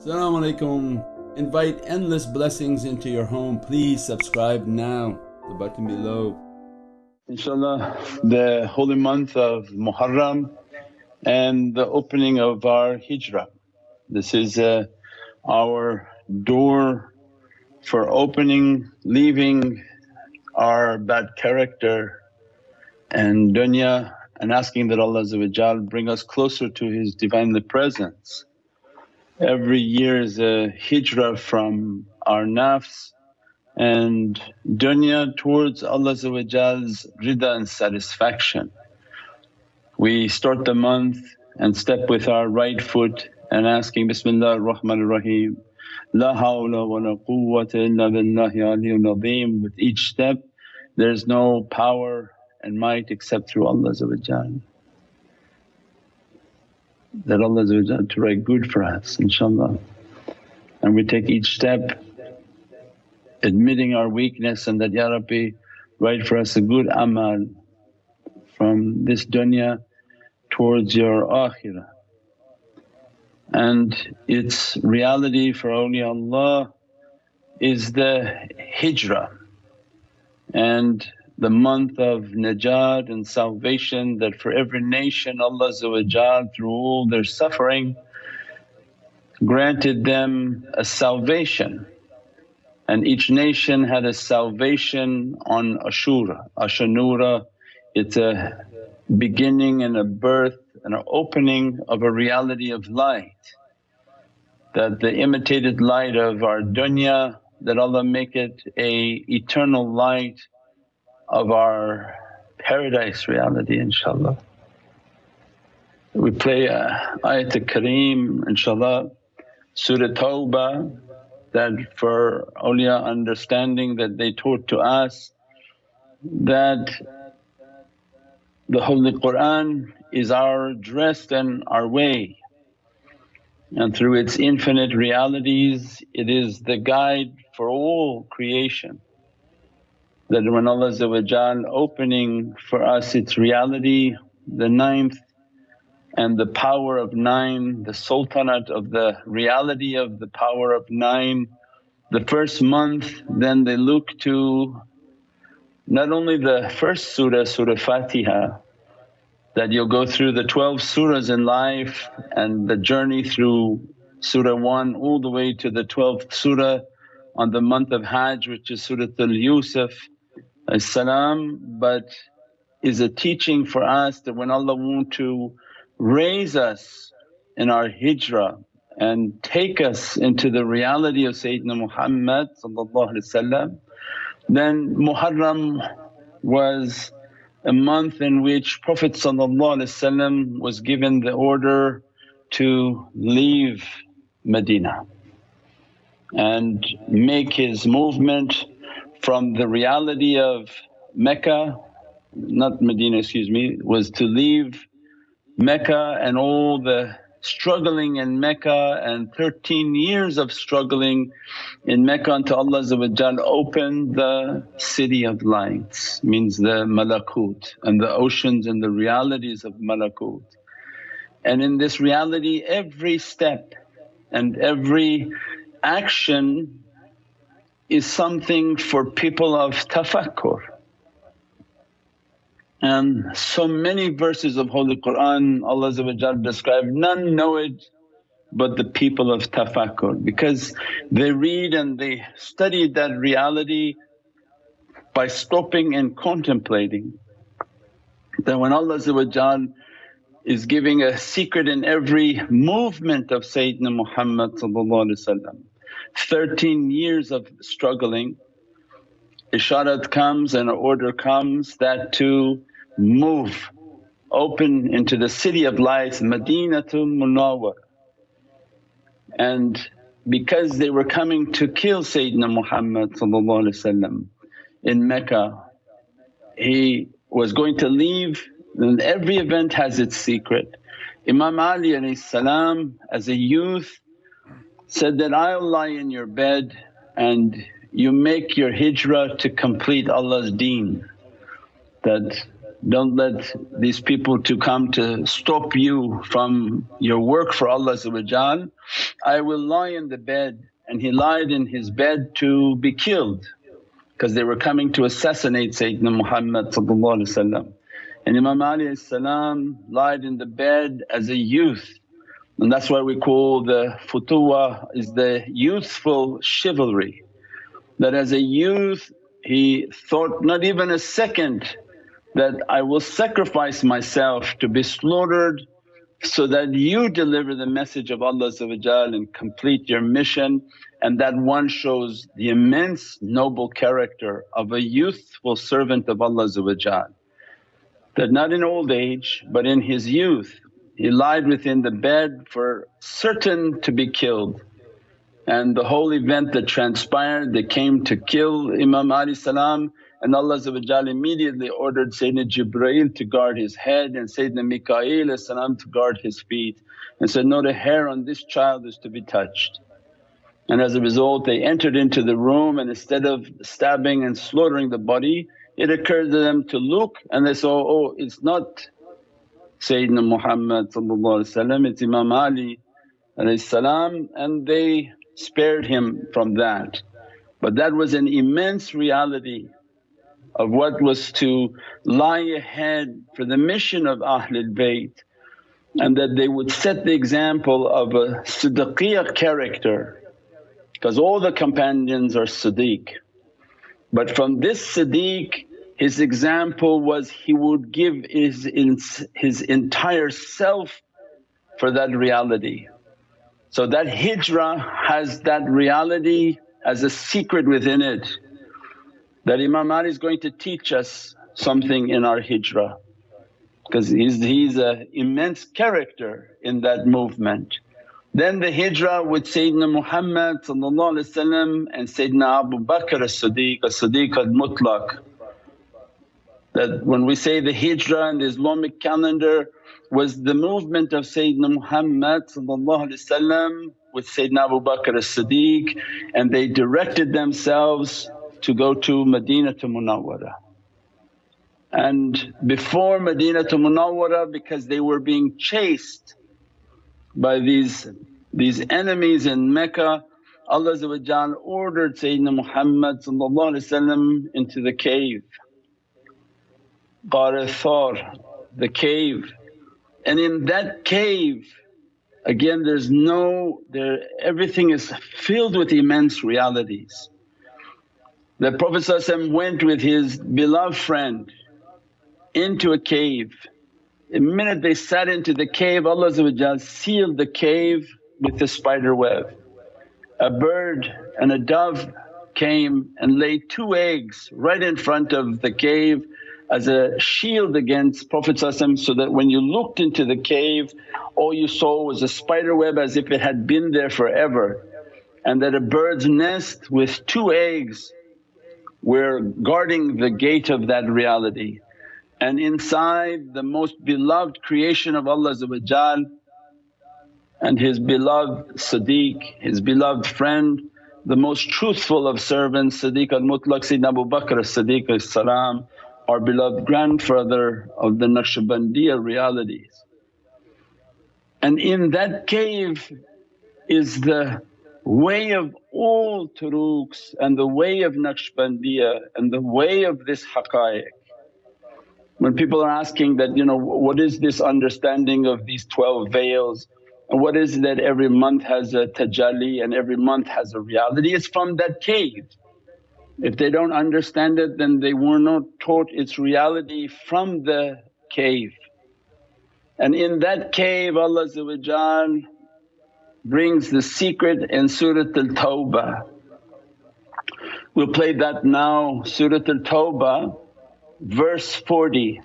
Assalamu alaikum. Invite endless blessings into your home. Please subscribe now, the button below. Inshallah, the holy month of Muharram and the opening of our hijrah. This is uh, our door for opening, leaving our bad character and dunya and asking that Allah bring us closer to His Divinely Presence every year is a hijrah from our nafs and dunya towards Allah's rida and satisfaction. We start the month and step with our right foot and asking, Bismillah ar-Rahman ar-Rahim, La hawla wa la quwwata illa billahi aliyyul azim. With each step there's no power and might except through Allah that Allah to write good for us inshaAllah. And we take each step admitting our weakness and that, Ya Rabbi write for us a good amal from this dunya towards your akhirah. And its reality for awliyaullah is the hijrah and the month of najat and salvation that for every nation Allah through all their suffering granted them a salvation and each nation had a salvation on Ashura. Ashanura it's a beginning and a birth and an opening of a reality of light that the imitated light of our dunya that Allah make it a eternal light of our paradise reality inshaAllah. We play uh, Ayat Kareem inshaAllah, Surah Tawbah that for awliya understanding that they taught to us that the Holy Qur'an is our dress and our way and through its infinite realities it is the guide for all creation that when Allah opening for us its reality, the ninth and the power of nine, the sultanate of the reality of the power of nine. The first month then they look to not only the first surah, Surah Fatiha that you'll go through the 12 surahs in life and the journey through Surah 1 all the way to the 12th surah on the month of Hajj which is Surah Al-Yusuf salam but is a teaching for us that when Allah want to raise us in our hijrah and take us into the reality of Sayyidina Muhammad then Muharram was a month in which Prophet was given the order to leave Medina and make his movement from the reality of Mecca, not Medina excuse me, was to leave Mecca and all the struggling in Mecca and 13 years of struggling in Mecca until Allah opened the city of lights means the malakut and the oceans and the realities of malakut. And in this reality every step and every action is something for people of tafakkur. And so many verses of Holy Qur'an Allah describe, none know it but the people of tafakkur because they read and they study that reality by stopping and contemplating. That when Allah is giving a secret in every movement of Sayyidina Muhammad 13 years of struggling, isharat comes and an order comes that to move, open into the city of lights Madinatul Munawwar. And because they were coming to kill Sayyidina Muhammad in Mecca, he was going to leave and every event has its secret. Imam Ali as a youth said that, I'll lie in your bed and you make your hijrah to complete Allah's deen. That don't let these people to come to stop you from your work for Allah I will lie in the bed and he lied in his bed to be killed because they were coming to assassinate Sayyidina Muhammad and Imam Ali lied in the bed as a youth and that's why we call the futuwa is the youthful chivalry. That as a youth he thought not even a second that I will sacrifice myself to be slaughtered so that you deliver the message of Allah and complete your mission. And that one shows the immense noble character of a youthful servant of Allah that not in old age but in his youth he lied within the bed for certain to be killed and the whole event that transpired they came to kill Imam Ali salam and Allah immediately ordered Sayyidina Jibreel to guard his head and Sayyidina Mikaeel to guard his feet and said, not a hair on this child is to be touched. And as a result they entered into the room and instead of stabbing and slaughtering the body it occurred to them to look and they saw, oh it's not Sayyidina Muhammad it's Imam Ali and they spared him from that. But that was an immense reality of what was to lie ahead for the mission of Ahlul Bayt and that they would set the example of a siddiqiyya character because all the companions are siddiq. But from this siddiq his example was he would give his, his entire self for that reality. So that hijrah has that reality as a secret within it that Imam Ali is going to teach us something in our hijrah because he's, he's an immense character in that movement. Then the hijrah with Sayyidina Muhammad and Sayyidina Abu Bakr as-Siddiq, as-Siddiq al-Mutlaq. That when we say the hijrah in the Islamic calendar was the movement of Sayyidina Muhammad with Sayyidina Abu Bakr as-Siddiq and they directed themselves to go to Medina to Munawwara. And before Medina to Munawwara because they were being chased by these, these enemies in Mecca Allah ordered Sayyidina Muhammad into the cave, Ghar Thawr, the cave. And in that cave again there's no there everything is filled with immense realities. The Prophet went with his beloved friend into a cave. The minute they sat into the cave Allah sealed the cave with the spider web. A bird and a dove came and laid two eggs right in front of the cave as a shield against Prophet so that when you looked into the cave all you saw was a spider web as if it had been there forever and that a bird's nest with two eggs we're guarding the gate of that reality. And inside the most beloved creation of Allah and His beloved Siddiq, His beloved friend, the most truthful of servants Siddiq al-Mutlaq Sayyidina Abu Bakr as-Siddiq salam, our beloved grandfather of the Naqshbandiya realities. And in that cave is the way of all turuqs and the way of Naqshbandiya and the way of this haqqaiq. When people are asking that, you know, what is this understanding of these 12 veils and what is that every month has a tajalli and every month has a reality, it's from that cave. If they don't understand it then they were not taught its reality from the cave. And in that cave Allah brings the secret in Surat al-Tawbah. We'll play that now. Surat al-Tawbah verse 40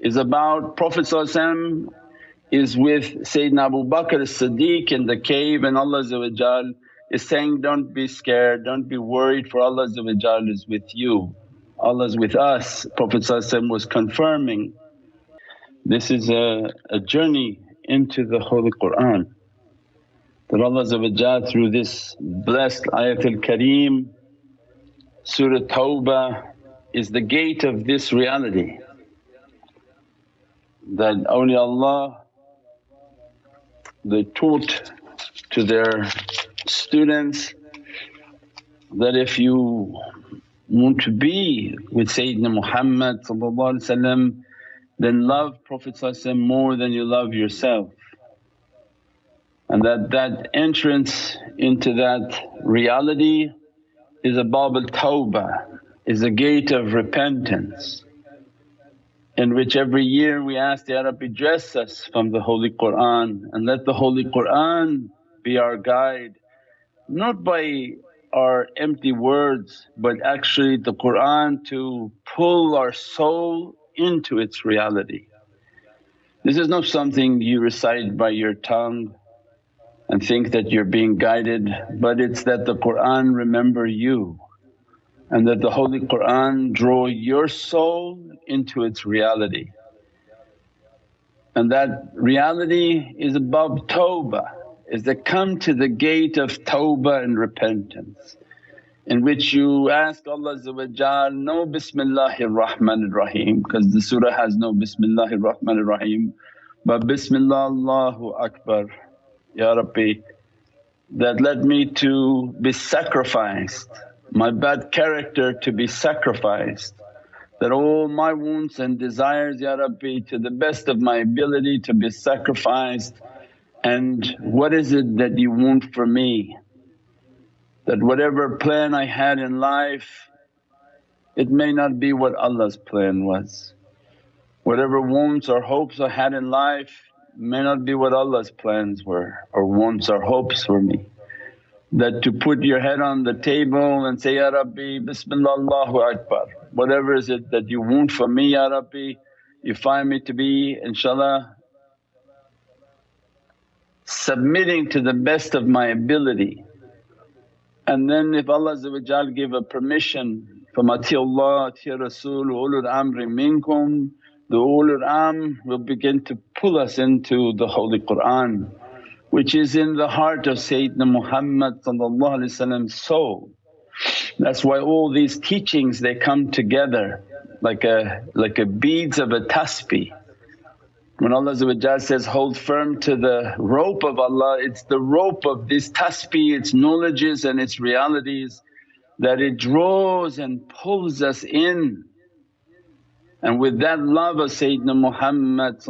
is about Prophet is with Sayyidina Abu Bakr as-Siddiq in the cave and Allah is saying, don't be scared, don't be worried for Allah is with you, Allah is with us. Prophet was confirming. This is a, a journey into the Holy Qur'an that Allah through this blessed ayatul kareem, Surah Tawbah is the gate of this reality that only Allah they taught to their students that if you want to be with Sayyidina Muhammad then love Prophet more than you love yourself. And that that entrance into that reality is a bab al-tawbah, is a gate of repentance in which every year we ask, Ya Rabbi dress us from the Holy Qur'an and let the Holy Qur'an be our guide, not by our empty words but actually the Qur'an to pull our soul into its reality. This is not something you recite by your tongue and think that you're being guided but it's that the Qur'an remember you and that the Holy Qur'an draw your soul into its reality. And that reality is above tawbah, is that come to the gate of tawbah and repentance in which you ask Allah no Bismillahir Rahmanir Rahim because the surah has no Bismillahir Rahmanir Rahim but Bismillah Allahu Akbar. Ya Rabbi that led me to be sacrificed, my bad character to be sacrificed that all my wants and desires Ya Rabbi to the best of my ability to be sacrificed and what is it that you want for me that whatever plan I had in life it may not be what Allah's plan was. Whatever wants or hopes I had in life may not be what Allah's plans were or wants or hopes for me. That to put your head on the table and say, Ya Rabbi Bismillah Allahu Akbar, whatever is it that you want from me Ya Rabbi, you find me to be inshaAllah submitting to the best of my ability and then if Allah give a permission from Allah, ati Rasul, ulul amri minkum, the ulul amr will begin to pull us into the Holy Qur'an which is in the heart of Sayyidina Muhammad soul. That's why all these teachings they come together like a like a beads of a tasbih when Allah says, hold firm to the rope of Allah, it's the rope of this tasbih, its knowledges and its realities that it draws and pulls us in. And with that love of Sayyidina Muhammad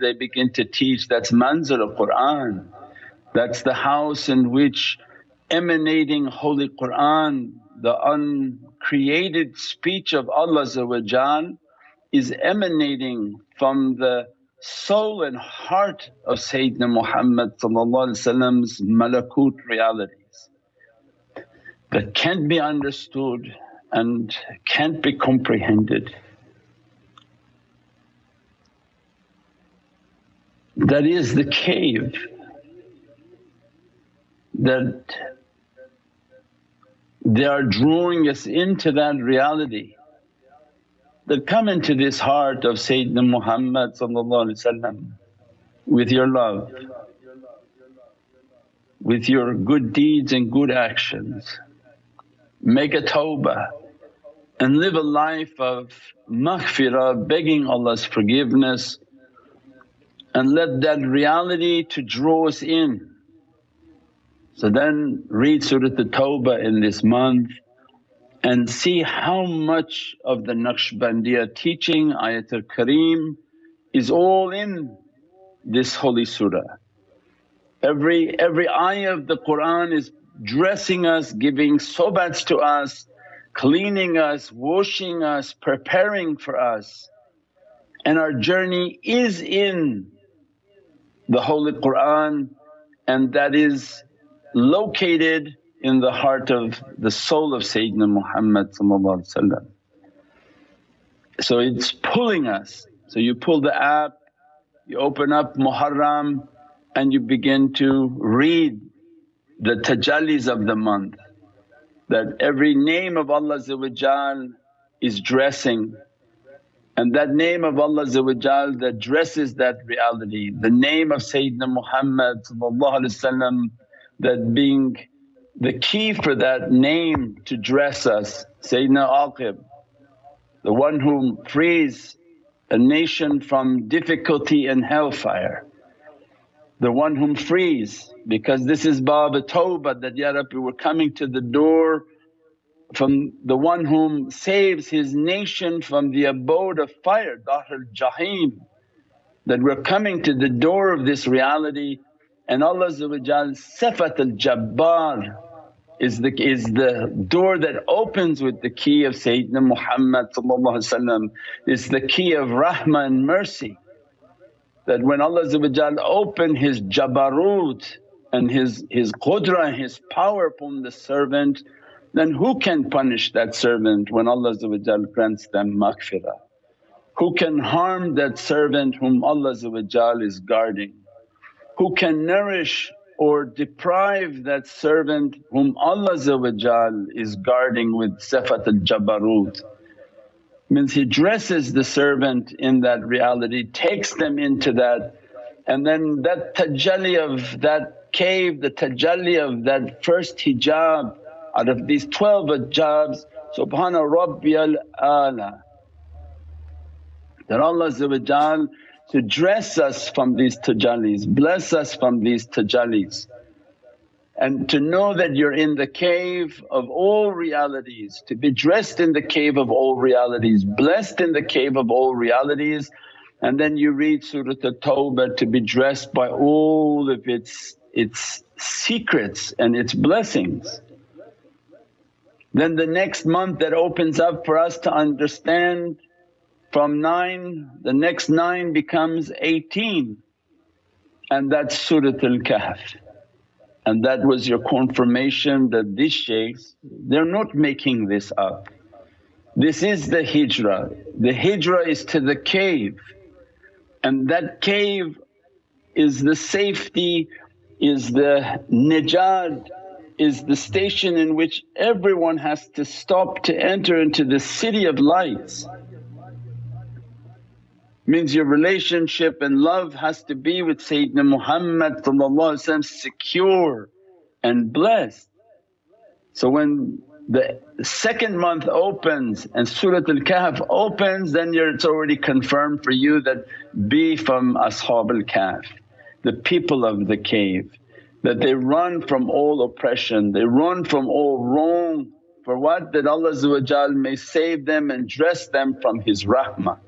they begin to teach that's manzil of Qur'an. That's the house in which emanating Holy Qur'an, the uncreated speech of Allah is emanating from the soul and heart of Sayyidina Muhammad's malakut realities that can't be understood and can't be comprehended. That is the cave that they are drawing us into that reality that come into this heart of Sayyidina Muhammad with your love, with your good deeds and good actions. Make a tawbah and live a life of maghfirah, begging Allah's forgiveness and let that reality to draw us in. So then read Surat At-Tawbah in this month and see how much of the Naqshbandiya teaching Ayatul Kareem is all in this holy surah. Every, every ayah of the Qur'an is dressing us, giving sohbats to us, cleaning us, washing us, preparing for us. And our journey is in the Holy Qur'an and that is located in the heart of the soul of Sayyidina Muhammad So it's pulling us. So you pull the app, you open up Muharram and you begin to read the tajallis of the month that every name of Allah is dressing and that name of Allah that dresses that reality, the name of Sayyidina Muhammad that being the key for that name to dress us, Sayyidina Aqib, the one who frees a nation from difficulty and hellfire. The one whom frees because this is Bab Tawbah that, Ya Rabbi we're coming to the door from the one whom saves his nation from the abode of fire, Dahr Jahim. That we're coming to the door of this reality and Allah Sifat al Jabbar is the, is the door that opens with the key of Sayyidina Muhammad is the key of rahmah and mercy. That when Allah opened His Jabarut and His, his qudra and His power upon the servant then who can punish that servant when Allah grants them maghfirah? Who can harm that servant whom Allah is guarding? Who can nourish or deprive that servant whom Allah is guarding with sifat al-jabarut. Means He dresses the servant in that reality, takes them into that and then that tajalli of that cave, the tajalli of that first hijab out of these 12 hijabs, Subhana Rabbiyal Ala that Allah to dress us from these tajallis, bless us from these tajallis. And to know that you're in the cave of all realities, to be dressed in the cave of all realities, blessed in the cave of all realities. And then you read Surah At-Tawbah to be dressed by all of its, its secrets and its blessings. Then the next month that opens up for us to understand from 9 the next 9 becomes 18 and that's Suratul Kahf. And that was your confirmation that these shaykhs they're not making this up. This is the hijrah, the hijrah is to the cave and that cave is the safety, is the najat, is the station in which everyone has to stop to enter into the city of lights means your relationship and love has to be with Sayyidina Muhammad secure and blessed. So when the second month opens and Surat al-Kahf opens then it's already confirmed for you that be from Ashab al-Kahf, the people of the cave that they run from all oppression, they run from all wrong for what? That Allah may save them and dress them from His rahmah.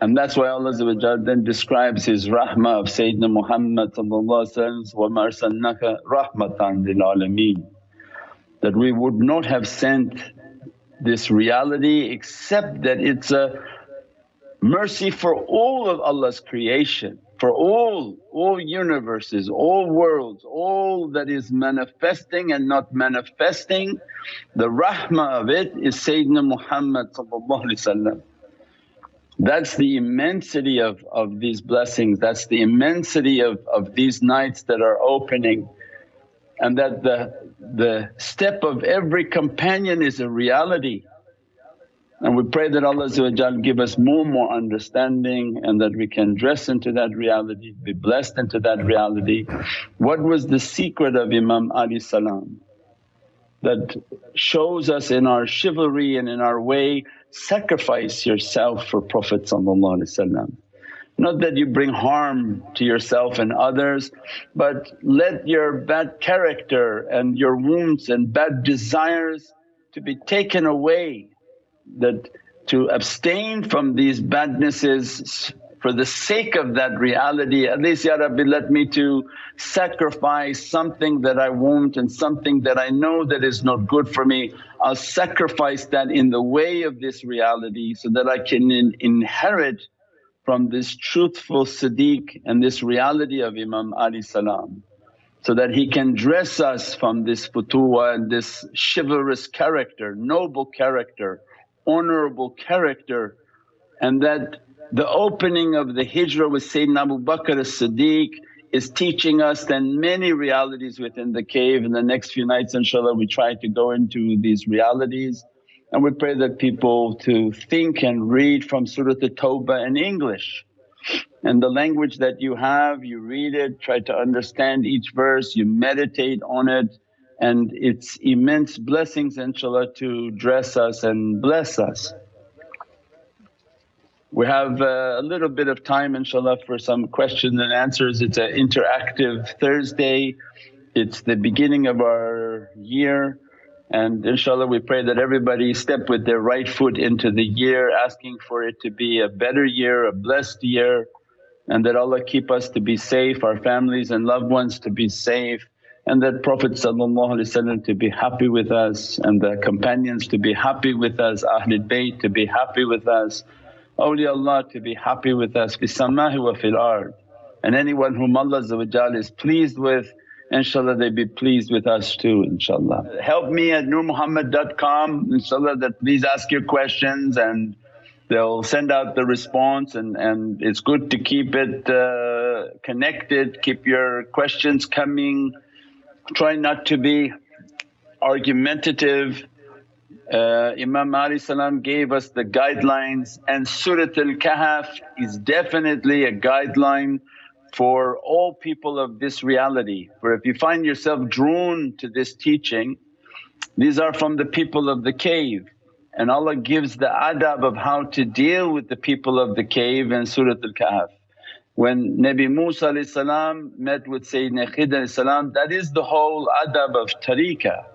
And that's why Allah then describes His rahmah of Sayyidina Muhammad وَمَا أَرْسَلْنَاكَ رَحْمَةً لِلْعَالَمِينَ that we would not have sent this reality except that it's a mercy for all of Allah's creation, for all, all universes, all worlds, all that is manifesting and not manifesting. The rahmah of it is Sayyidina Muhammad that's the immensity of, of these blessings, that's the immensity of, of these nights that are opening and that the, the step of every companion is a reality. And we pray that Allah give us more and more understanding and that we can dress into that reality, be blessed into that reality. What was the secret of Imam Ali salam that shows us in our chivalry and in our way sacrifice yourself for Prophet not that you bring harm to yourself and others but let your bad character and your wounds and bad desires to be taken away that to abstain from these badnesses for the sake of that reality at least Ya Rabbi let me to sacrifice something that I want and something that I know that is not good for me. I'll sacrifice that in the way of this reality so that I can in inherit from this truthful Siddiq and this reality of Imam Ali salam so that he can dress us from this futuwa and this chivalrous character, noble character, honourable character and that the opening of the hijrah with Sayyidina Abu Bakr as-Siddiq is teaching us then many realities within the cave. In the next few nights inshaAllah we try to go into these realities and we pray that people to think and read from Surah At-Tawbah in English. And the language that you have, you read it, try to understand each verse, you meditate on it and it's immense blessings inshaAllah to dress us and bless us. We have uh, a little bit of time inshaAllah for some questions and answers. It's an interactive Thursday, it's the beginning of our year and inshaAllah we pray that everybody step with their right foot into the year asking for it to be a better year, a blessed year and that Allah keep us to be safe, our families and loved ones to be safe and that Prophet to be happy with us and the companions to be happy with us, Ahlul Bayt to be happy with us, awliyaullah to be happy with us, fi samahi wa fil ard. And anyone whom Allah is pleased with inshaAllah they be pleased with us too inshaAllah. Help me at nurmuhammad.com inshaAllah that please ask your questions and they'll send out the response and, and it's good to keep it uh, connected, keep your questions coming, try not to be argumentative. Uh, Imam Ali gave us the guidelines and Surat al-Kahf is definitely a guideline for all people of this reality. For if you find yourself drawn to this teaching, these are from the people of the cave and Allah gives the adab of how to deal with the people of the cave in Surat al-Kahf. When Nabi Musa met with Sayyidina Khidr that is the whole adab of tariqah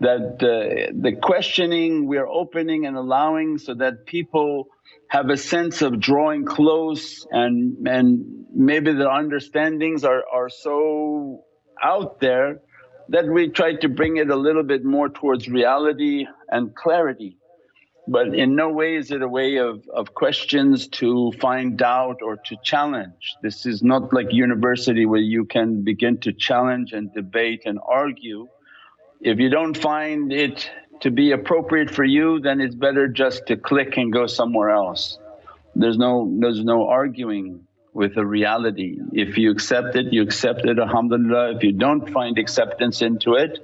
that the questioning we're opening and allowing so that people have a sense of drawing close and, and maybe their understandings are, are so out there that we try to bring it a little bit more towards reality and clarity. But in no way is it a way of, of questions to find doubt or to challenge. This is not like university where you can begin to challenge and debate and argue. If you don't find it to be appropriate for you then it's better just to click and go somewhere else. There's no, there's no arguing with a reality. If you accept it, you accept it alhamdulillah. If you don't find acceptance into it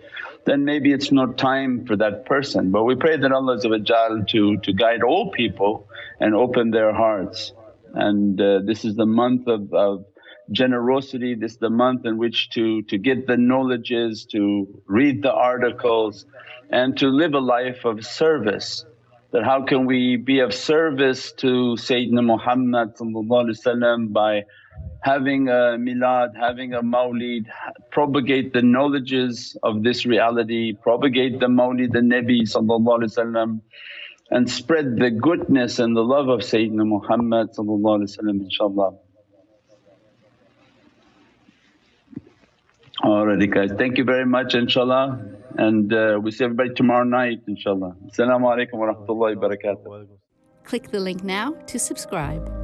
then maybe it's not time for that person. But we pray that Allah to, to guide all people and open their hearts. And uh, this is the month of, of generosity, this is the month in which to, to get the knowledges, to read the articles and to live a life of service. That how can we be of service to Sayyidina Muhammad by having a milad, having a mawlid, propagate the knowledges of this reality, propagate the mawlid the Nabi and spread the goodness and the love of Sayyidina Muhammad inshaAllah. Alrighty guys, thank you very much inshaAllah and uh, we see everybody tomorrow night inshaAllah. As-salamu alaykum wa rahmatullahi wa barakatuh. Click the link now to subscribe.